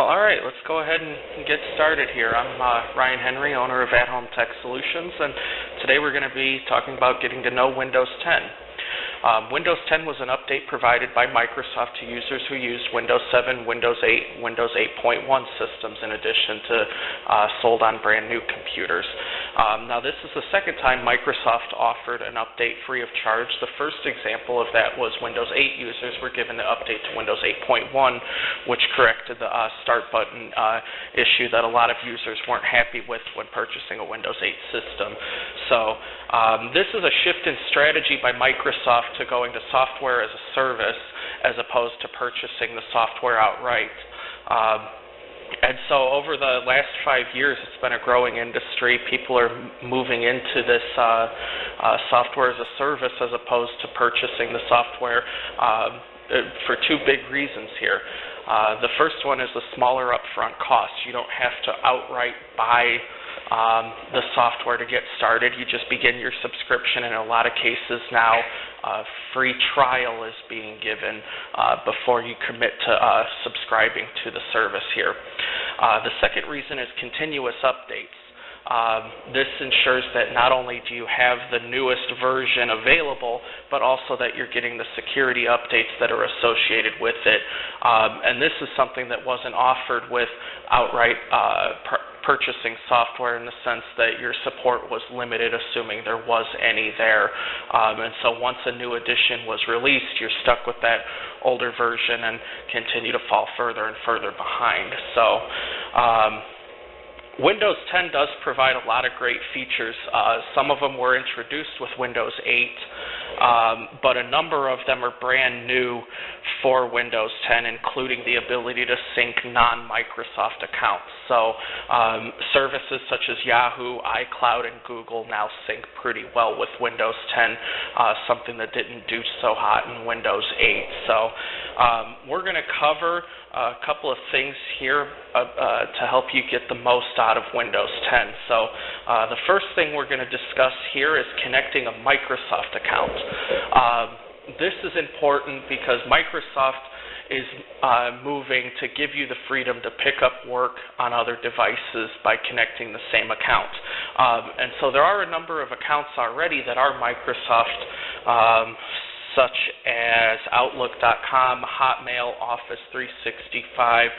Well, all right, let's go ahead and get started here. I'm uh, Ryan Henry, owner of At Home Tech Solutions, and today we're going to be talking about getting to know Windows 10. Um, Windows 10 was an update provided by Microsoft to users who used Windows 7, Windows 8, Windows 8.1 systems in addition to uh, sold on brand new computers. Um, now this is the second time Microsoft offered an update free of charge. The first example of that was Windows 8 users were given the update to Windows 8.1 which corrected the uh, start button uh, issue that a lot of users weren't happy with when purchasing a Windows 8 system. So um, this is a shift in strategy by Microsoft to going to software as a service as opposed to purchasing the software outright. Um, and so over the last five years, it's been a growing industry. People are moving into this uh, uh, software as a service as opposed to purchasing the software uh, for two big reasons here. Uh, the first one is the smaller upfront cost. You don't have to outright buy um, the software to get started. You just begin your subscription. In a lot of cases now, a free trial is being given uh, before you commit to uh, subscribing to the service here. Uh, the second reason is continuous updates. Um, this ensures that not only do you have the newest version available, but also that you're getting the security updates that are associated with it. Um, and this is something that wasn't offered with outright uh, purchasing software in the sense that your support was limited, assuming there was any there. Um, and so once a new edition was released, you're stuck with that older version and continue to fall further and further behind. So um, Windows 10 does provide a lot of great features. Uh, some of them were introduced with Windows 8, um, but a number of them are brand new for Windows 10, including the ability to sync non-Microsoft accounts. So um, services such as Yahoo, iCloud, and Google now sync pretty well with Windows 10, uh, something that didn't do so hot in Windows 8. So um, we're going to cover a couple of things here uh, uh, to help you get the most out of Windows 10. So uh, the first thing we're going to discuss here is connecting a Microsoft account. Um, this is important because Microsoft is uh, moving to give you the freedom to pick up work on other devices by connecting the same account. Um, and so there are a number of accounts already that are Microsoft um, such as Outlook.com, Hotmail, Office 365,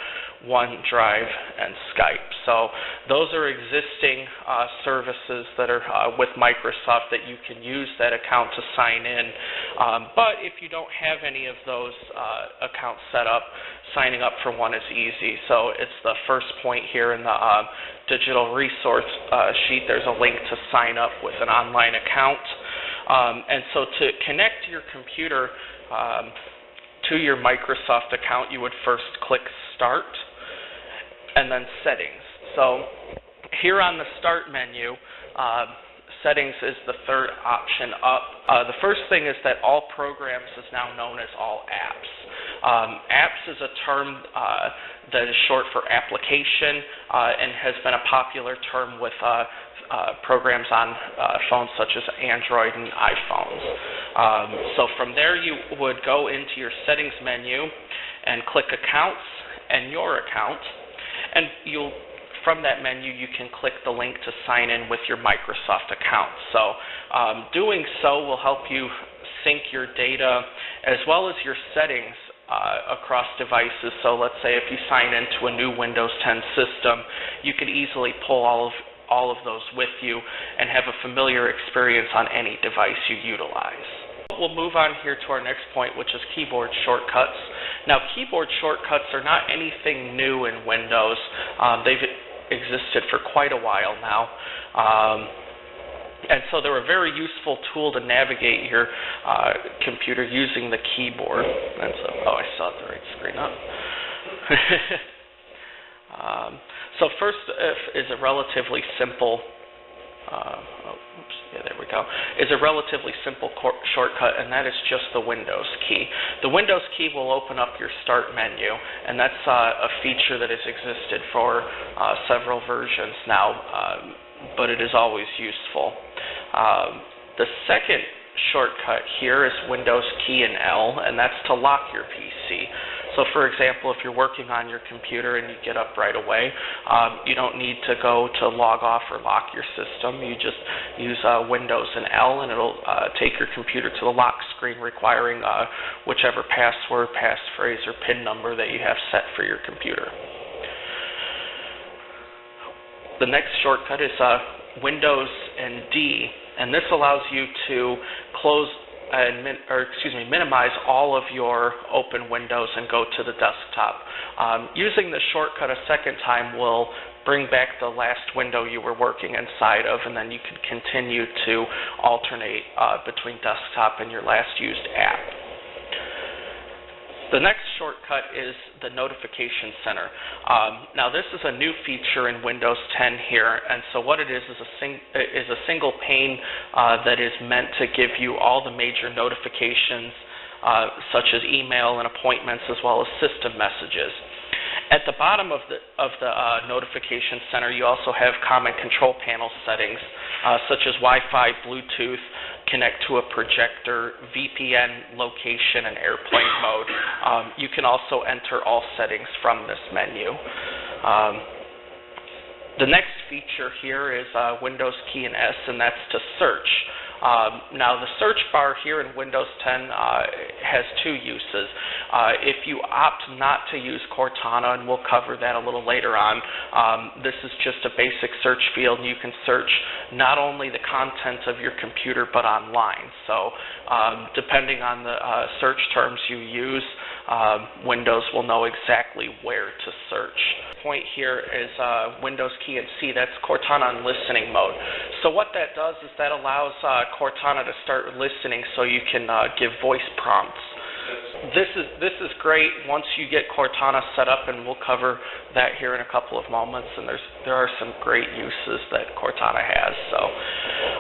OneDrive, and Skype. So those are existing uh, services that are uh, with Microsoft that you can use that account to sign in. Um, but if you don't have any of those uh, accounts set up, signing up for one is easy. So it's the first point here in the uh, digital resource uh, sheet. There's a link to sign up with an online account. Um, and so to connect your computer um, to your Microsoft account, you would first click Start and then Settings. So here on the Start menu, uh, Settings is the third option up. Uh, the first thing is that all programs is now known as all apps. Um, apps is a term uh, that is short for application uh, and has been a popular term with uh, uh, programs on uh, phones such as Android and iPhones. Um, so from there you would go into your settings menu and click accounts and your account and you'll from that menu you can click the link to sign in with your Microsoft account. So um, doing so will help you sync your data as well as your settings uh, across devices. So let's say if you sign into a new Windows 10 system, you could easily pull all of all of those with you and have a familiar experience on any device you utilize. We'll move on here to our next point, which is keyboard shortcuts. Now, keyboard shortcuts are not anything new in Windows. Um, they've existed for quite a while now. Um, and so they're a very useful tool to navigate your uh, computer using the keyboard. And so, oh, I saw the right screen up. um, so first is a relatively simple, uh, oh, oops, yeah, there we go, is a relatively simple shortcut, and that is just the Windows key. The Windows key will open up your Start menu, and that's uh, a feature that has existed for uh, several versions now, um, but it is always useful. Um, the second shortcut here is Windows key and L, and that's to lock your PC. So for example, if you're working on your computer and you get up right away, um, you don't need to go to log off or lock your system. You just use uh, Windows and L and it'll uh, take your computer to the lock screen requiring uh, whichever password, passphrase, or PIN number that you have set for your computer. The next shortcut is uh, Windows and D, and this allows you to close and min, or excuse me, minimize all of your open windows and go to the desktop. Um, using the shortcut a second time will bring back the last window you were working inside of, and then you can continue to alternate uh, between desktop and your last used app. The next shortcut is the Notification Center. Um, now this is a new feature in Windows 10 here, and so what it is is a, sing is a single pane uh, that is meant to give you all the major notifications uh, such as email and appointments as well as system messages. At the bottom of the, of the uh, notification center, you also have common control panel settings, uh, such as Wi-Fi, Bluetooth, connect to a projector, VPN location, and airplane mode. Um, you can also enter all settings from this menu. Um, the next feature here is uh, Windows key and S, and that's to search. Um, now, the search bar here in Windows 10 uh, has two uses. Uh, if you opt not to use Cortana, and we'll cover that a little later on, um, this is just a basic search field, you can search not only the contents of your computer, but online. So um, depending on the uh, search terms you use, um, Windows will know exactly where to search. Point here is uh, Windows key and C, that's Cortana on listening mode. So what that does is that allows uh, Cortana to start listening so you can uh, give voice prompts. This is this is great once you get Cortana set up, and we'll cover that here in a couple of moments. And there's there are some great uses that Cortana has. So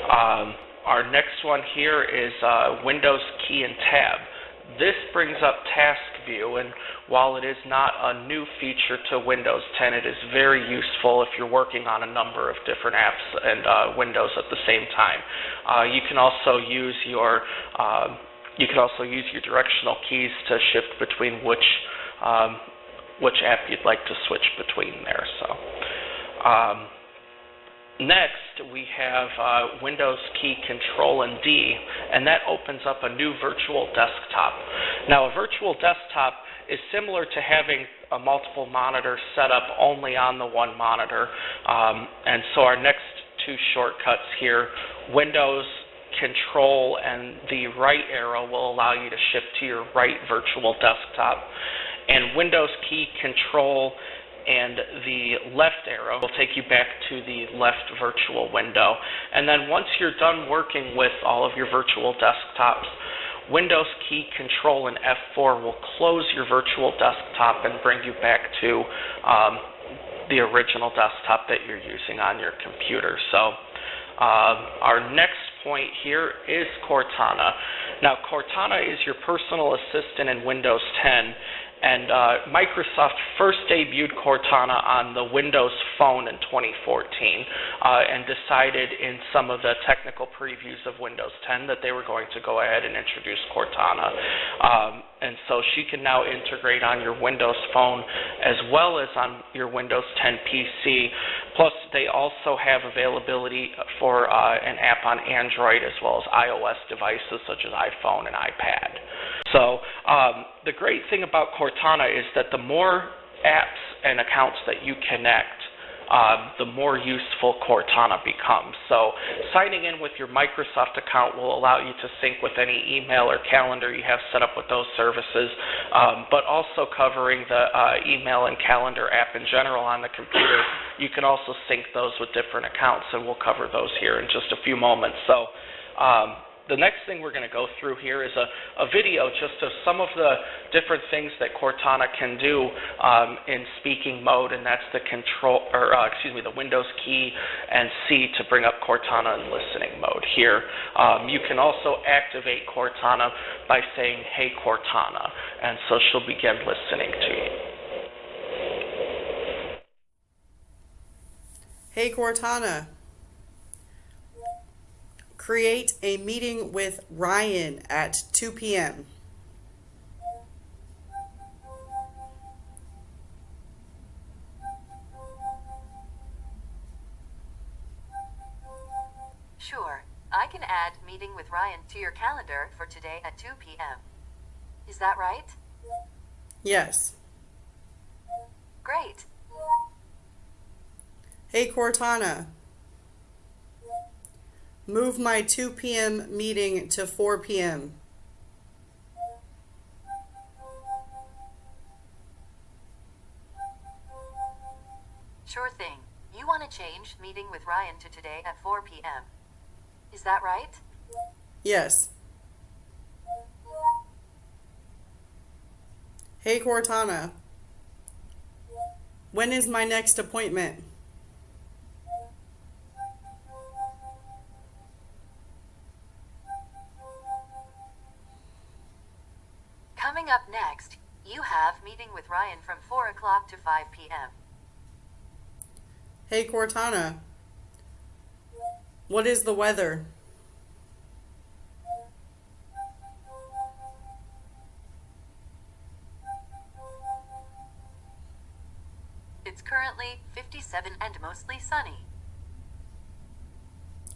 um, our next one here is uh, Windows Key and Tab. This brings up Task View, and while it is not a new feature to Windows 10, it is very useful if you're working on a number of different apps and uh, Windows at the same time. Uh, you can also use your uh, you can also use your directional keys to shift between which um, which app you'd like to switch between there. So. Um, Next, we have uh, Windows key Control and D, and that opens up a new virtual desktop. Now, a virtual desktop is similar to having a multiple monitor set up only on the one monitor. Um, and so our next two shortcuts here, Windows Control and the right arrow will allow you to shift to your right virtual desktop. And Windows key Control and the left arrow will take you back to the left virtual window. And then once you're done working with all of your virtual desktops, Windows key Control and F4 will close your virtual desktop and bring you back to um, the original desktop that you're using on your computer. So um, our next point here is Cortana. Now Cortana is your personal assistant in Windows 10 and uh, Microsoft first debuted Cortana on the Windows Phone in 2014 uh, and decided in some of the technical previews of Windows 10 that they were going to go ahead and introduce Cortana. Um, and so she can now integrate on your Windows Phone as well as on your Windows 10 PC. Plus, they also have availability for uh, an app on Android as well as iOS devices such as iPhone and iPad. So um, the great thing about Cortana is that the more apps and accounts that you connect, um, the more useful Cortana becomes. So signing in with your Microsoft account will allow you to sync with any email or calendar you have set up with those services, um, but also covering the uh, email and calendar app in general on the computer. You can also sync those with different accounts, and we'll cover those here in just a few moments. So um, the next thing we're going to go through here is a, a video just of some of the different things that Cortana can do um, in speaking mode, and that's the control, or uh, excuse me, the Windows key and C to bring up Cortana in listening mode here. Um, you can also activate Cortana by saying, "Hey Cortana," and so she'll begin listening to you. Hey Cortana, Create a meeting with Ryan at 2 p.m. Sure, I can add meeting with Ryan to your calendar for today at 2 p.m. Is that right? Yes. Great. Hey Cortana. Move my 2 p.m. meeting to 4 p.m. Sure thing. You want to change meeting with Ryan to today at 4 p.m. Is that right? Yes. Hey Cortana. When is my next appointment? O'clock to 5 p.m. Hey Cortana. What is the weather? It's currently 57 and mostly sunny.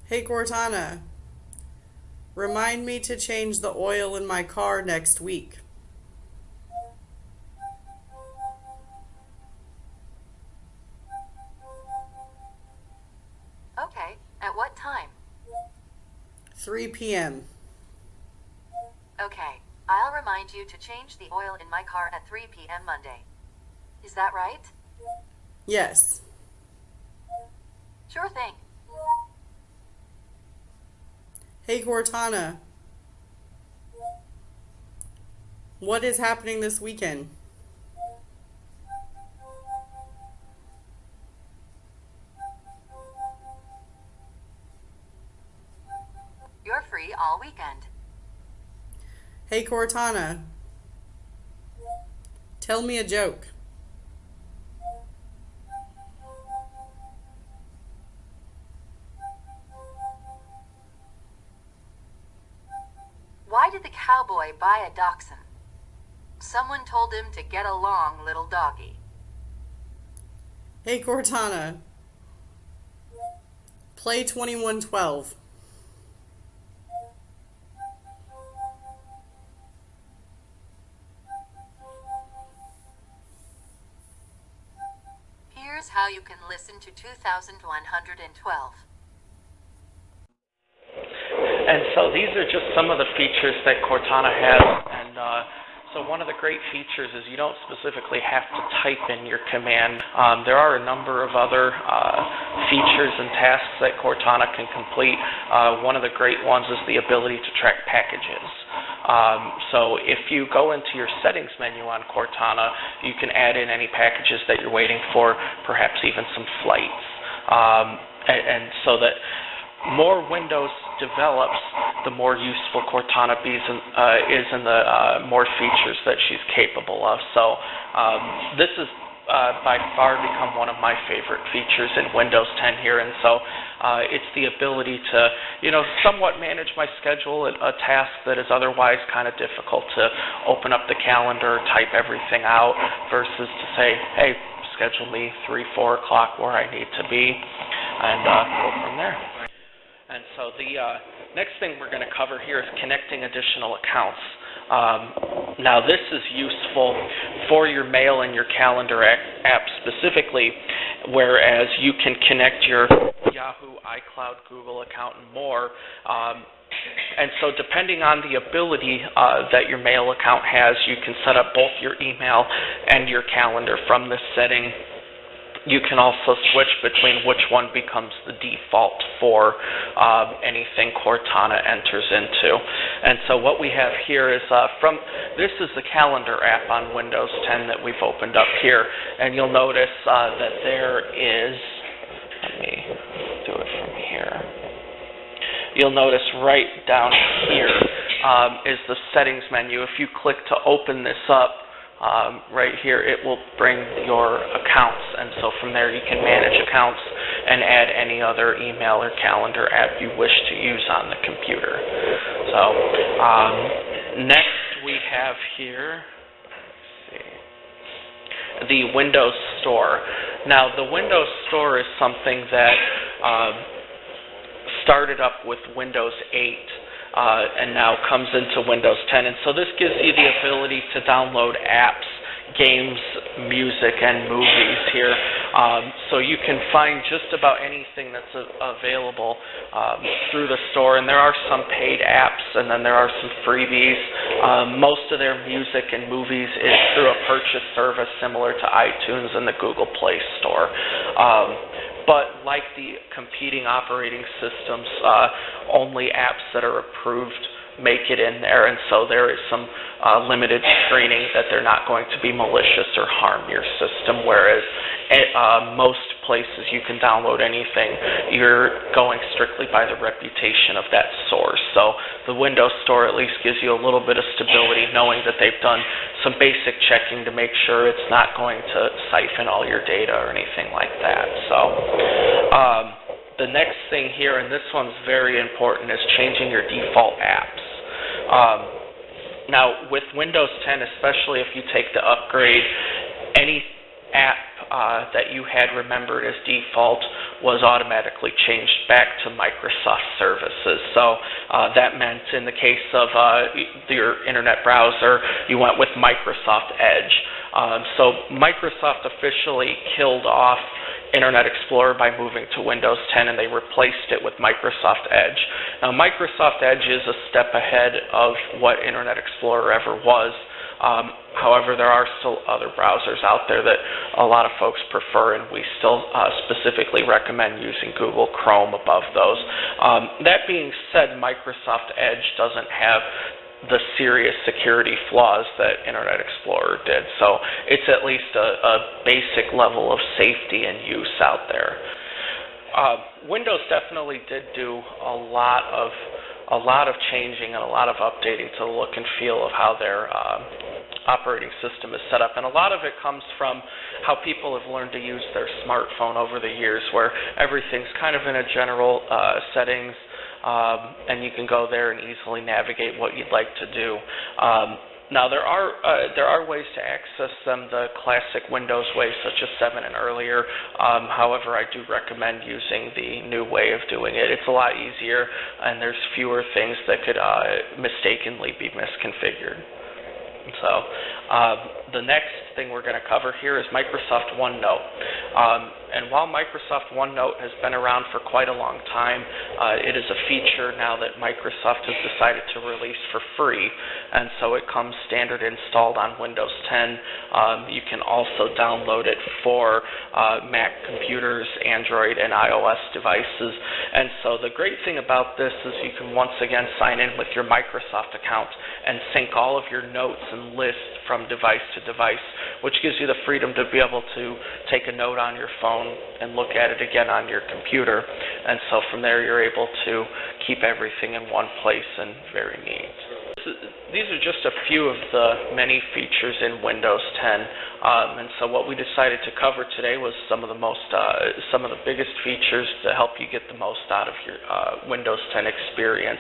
Hey Cortana. Remind me to change the oil in my car next week. p.m. Okay, I'll remind you to change the oil in my car at 3 p.m. Monday. Is that right? Yes. Sure thing. Hey Cortana. What is happening this weekend? Free all weekend. Hey Cortana. Tell me a joke. Why did the cowboy buy a dachshund? Someone told him to get along, little doggy. Hey Cortana. Play 2112. Listen to 2112. And so these are just some of the features that Cortana has. And uh, so one of the great features is you don't specifically have to type in your command. Um, there are a number of other uh, features and tasks that Cortana can complete. Uh, one of the great ones is the ability to track packages. Um, so if you go into your settings menu on Cortana, you can add in any packages that you're waiting for, perhaps even some flights. Um, and, and so that more Windows develops, the more useful Cortana is in, uh, is in the uh, more features that she's capable of. So um, this is uh, by far become one of my favorite features in Windows 10 here, and so uh, it's the ability to, you know, somewhat manage my schedule, a, a task that is otherwise kind of difficult to open up the calendar, type everything out, versus to say, hey, schedule me 3, 4 o'clock where I need to be, and uh, go from there. And so the uh, next thing we're going to cover here is connecting additional accounts. Um, now this is useful for your mail and your calendar app specifically, whereas you can connect your Yahoo, iCloud, Google account, and more. Um, and so depending on the ability uh, that your mail account has, you can set up both your email and your calendar from this setting you can also switch between which one becomes the default for um, anything Cortana enters into. And so what we have here is uh, from, this is the calendar app on Windows 10 that we've opened up here. And you'll notice uh, that there is, let me do it from here. You'll notice right down here um, is the settings menu. If you click to open this up, um, right here, it will bring your accounts. And so from there, you can manage accounts and add any other email or calendar app you wish to use on the computer. So um, next we have here the Windows Store. Now, the Windows Store is something that uh, started up with Windows 8 uh, and now comes into Windows 10. And so this gives you the ability to download apps, games, music, and movies here. Um, so you can find just about anything that's a- available um, through the store. And there are some paid apps, and then there are some freebies. Um, most of their music and movies is through a purchase service similar to iTunes and the Google Play Store. But like the competing operating systems, uh, only apps that are approved make it in there, and so there is some uh, limited screening that they're not going to be malicious or harm your system, whereas at uh, most places you can download anything, you're going strictly by the reputation of that source. So the Windows Store at least gives you a little bit of stability knowing that they've done some basic checking to make sure it's not going to siphon all your data or anything like that. So um, the next thing here, and this one's very important, is changing your default apps. Um, now, with Windows 10, especially if you take the upgrade, any app uh, that you had remembered as default was automatically changed back to Microsoft services. So uh, that meant in the case of uh, your internet browser, you went with Microsoft Edge. Um, so Microsoft officially killed off Internet Explorer by moving to Windows 10 and they replaced it with Microsoft Edge. Now Microsoft Edge is a step ahead of what Internet Explorer ever was. Um, however, there are still other browsers out there that a lot of folks prefer, and we still uh, specifically recommend using Google Chrome above those. Um, that being said, Microsoft Edge doesn't have the serious security flaws that Internet Explorer did. So it's at least a, a basic level of safety and use out there. Uh, Windows definitely did do a lot of a lot of changing and a lot of updating to the look and feel of how their uh, operating system is set up. And a lot of it comes from how people have learned to use their smartphone over the years, where everything's kind of in a general uh, settings, um, and you can go there and easily navigate what you'd like to do. Um, now there are uh, there are ways to access them the classic Windows way, such as 7 and earlier. Um, however, I do recommend using the new way of doing it. It's a lot easier, and there's fewer things that could uh, mistakenly be misconfigured. So um, the next thing we're going to cover here is Microsoft OneNote. Um, and while Microsoft OneNote has been around for quite a long time, uh, it is a feature now that Microsoft has decided to release for free. And so it comes standard installed on Windows 10. Um, you can also download it for uh, Mac computers, Android, and iOS devices. And so the great thing about this is you can once again sign in with your Microsoft account and sync all of your notes and lists from device to device, which gives you the freedom to be able to take a note on your phone and look at it again on your computer. And so from there, you're able to keep everything in one place and very neat. These are just a few of the many features in Windows 10, um, and so what we decided to cover today was some of the most, uh, some of the biggest features to help you get the most out of your uh, Windows 10 experience.